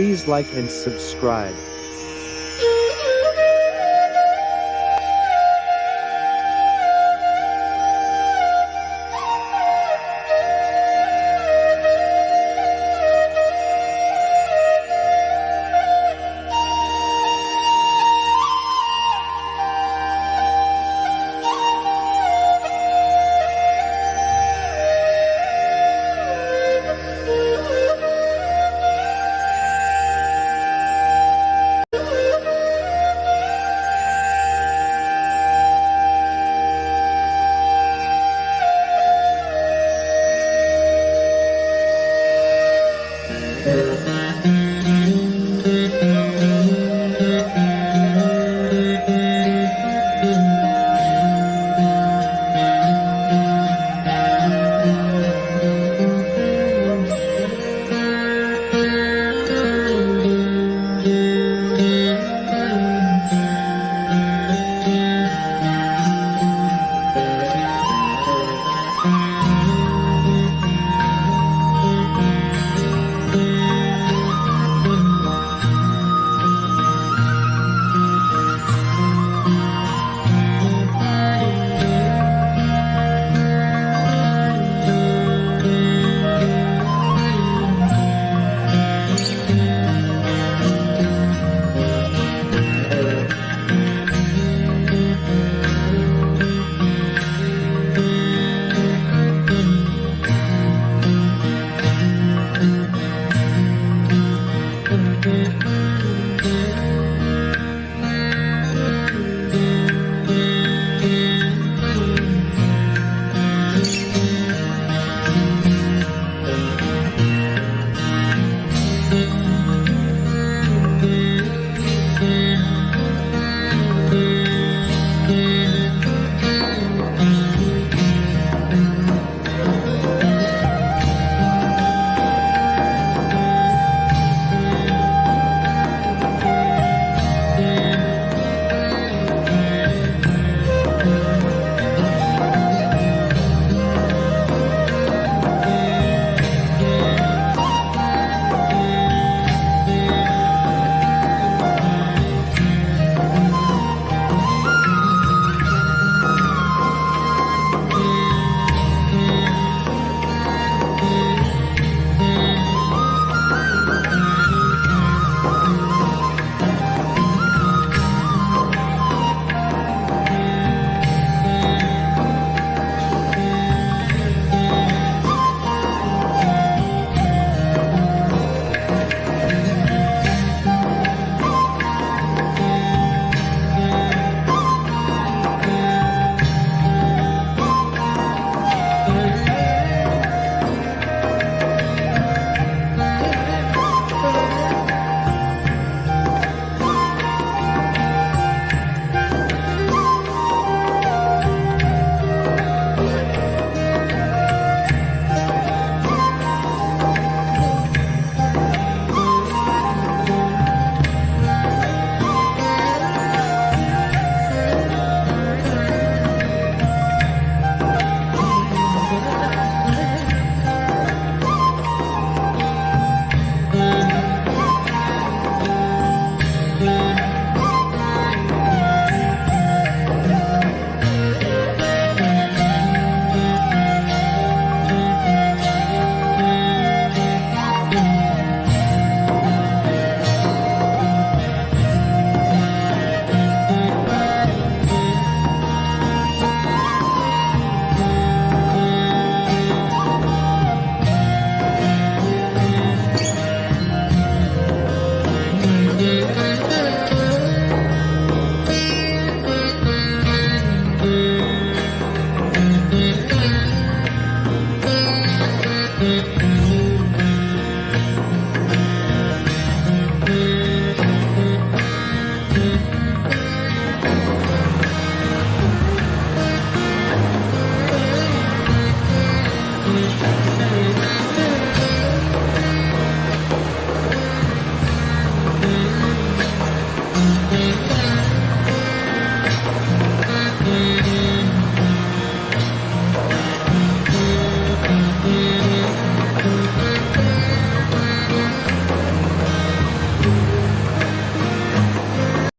Please like and subscribe.